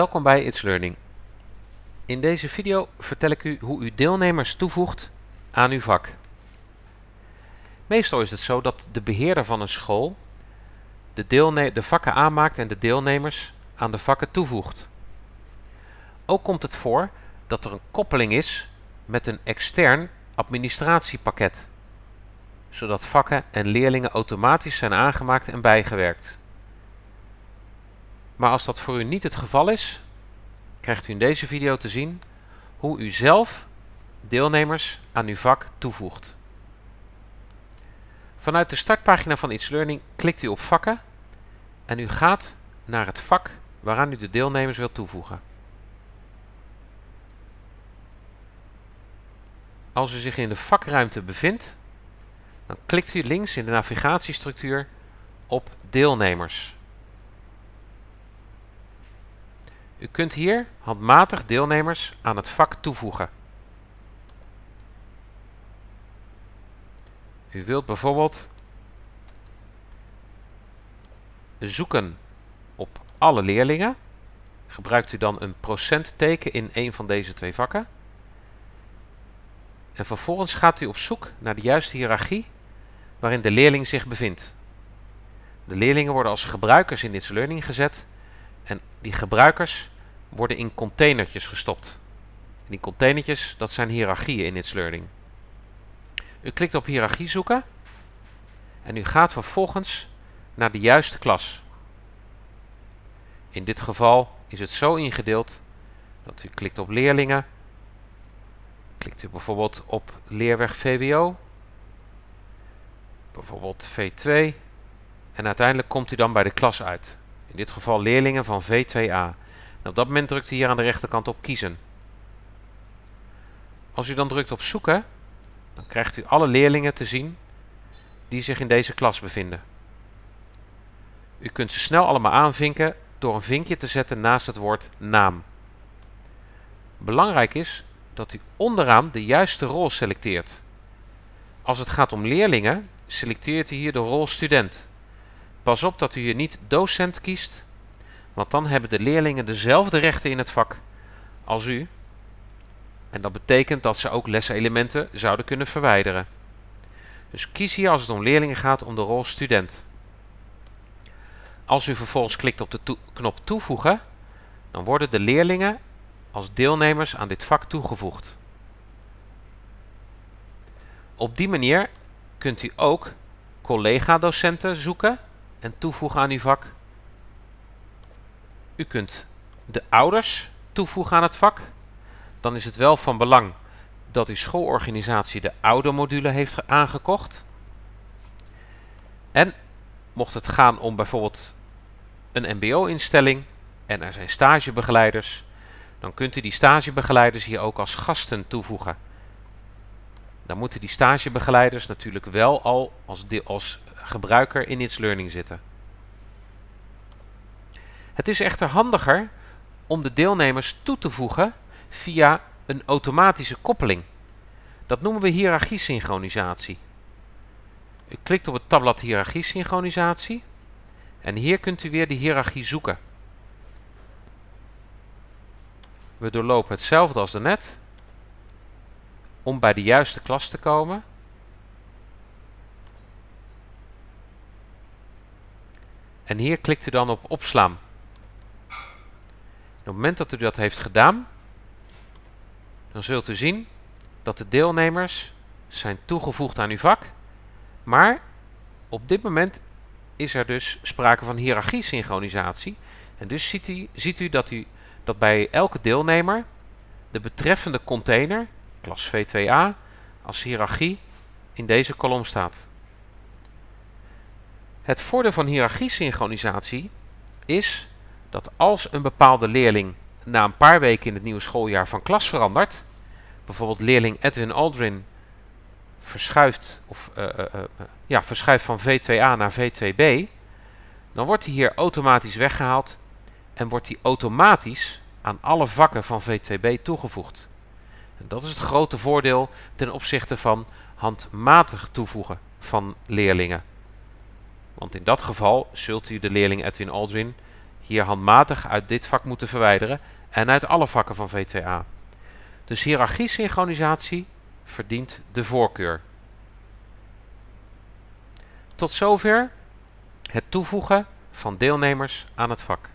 Welkom bij It's Learning. In deze video vertel ik u hoe u deelnemers toevoegt aan uw vak. Meestal is het zo dat de beheerder van een school de, de vakken aanmaakt en de deelnemers aan de vakken toevoegt. Ook komt het voor dat er een koppeling is met een extern administratiepakket, zodat vakken en leerlingen automatisch zijn aangemaakt en bijgewerkt. Maar als dat voor u niet het geval is, krijgt u in deze video te zien hoe u zelf deelnemers aan uw vak toevoegt. Vanuit de startpagina van It's Learning klikt u op vakken en u gaat naar het vak waaraan u de deelnemers wilt toevoegen. Als u zich in de vakruimte bevindt, dan klikt u links in de navigatiestructuur op deelnemers. U kunt hier handmatig deelnemers aan het vak toevoegen. U wilt bijvoorbeeld zoeken op alle leerlingen. Gebruikt u dan een procentteken in een van deze twee vakken. En vervolgens gaat u op zoek naar de juiste hiërarchie waarin de leerling zich bevindt. De leerlingen worden als gebruikers in dit learning gezet en die gebruikers worden in containertjes gestopt. die containertjes, dat zijn hiërarchieën in It's Learning. U klikt op hiërarchie zoeken en u gaat vervolgens naar de juiste klas. In dit geval is het zo ingedeeld dat u klikt op leerlingen, klikt u bijvoorbeeld op leerweg VWO, bijvoorbeeld V2 en uiteindelijk komt u dan bij de klas uit. In dit geval leerlingen van V2A. op dat moment drukt u hier aan de rechterkant op kiezen. Als u dan drukt op zoeken, dan krijgt u alle leerlingen te zien die zich in deze klas bevinden. U kunt ze snel allemaal aanvinken door een vinkje te zetten naast het woord naam. Belangrijk is dat u onderaan de juiste rol selecteert. Als het gaat om leerlingen, selecteert u hier de rol student. Pas op dat u hier niet docent kiest, want dan hebben de leerlingen dezelfde rechten in het vak als u. En dat betekent dat ze ook leselementen zouden kunnen verwijderen. Dus kies hier als het om leerlingen gaat om de rol student. Als u vervolgens klikt op de knop toevoegen, dan worden de leerlingen als deelnemers aan dit vak toegevoegd. Op die manier kunt u ook collega-docenten zoeken en toevoegen aan uw vak. U kunt de ouders toevoegen aan het vak. Dan is het wel van belang dat uw schoolorganisatie de oude module heeft aangekocht. En mocht het gaan om bijvoorbeeld een mbo-instelling en er zijn stagebegeleiders, dan kunt u die stagebegeleiders hier ook als gasten toevoegen. Dan moeten die stagebegeleiders natuurlijk wel al als, als gebruiker in It's Learning zitten. Het is echter handiger om de deelnemers toe te voegen via een automatische koppeling. Dat noemen we hiërarchiesynchronisatie. U klikt op het tabblad hiërarchiesynchronisatie en hier kunt u weer de hiërarchie zoeken. We doorlopen hetzelfde als daarnet om bij de juiste klas te komen. En hier klikt u dan op opslaan. op het moment dat u dat heeft gedaan, dan zult u zien dat de deelnemers zijn toegevoegd aan uw vak. Maar op dit moment is er dus sprake van hiërarchie-synchronisatie. En dus ziet u, ziet u, dat u dat bij elke deelnemer de betreffende container, klas V2A, als hiërarchie in deze kolom staat. Het voordeel van hiërarchie-synchronisatie is dat als een bepaalde leerling na een paar weken in het nieuwe schooljaar van klas verandert, bijvoorbeeld leerling Edwin Aldrin verschuift, of, uh, uh, ja, verschuift van V2A naar V2B, dan wordt hij hier automatisch weggehaald en wordt hij automatisch aan alle vakken van V2B toegevoegd. En dat is het grote voordeel ten opzichte van handmatig toevoegen van leerlingen. Want in dat geval zult u de leerling Edwin Aldrin hier handmatig uit dit vak moeten verwijderen en uit alle vakken van V2A. Dus hiërarchie-synchronisatie verdient de voorkeur. Tot zover het toevoegen van deelnemers aan het vak.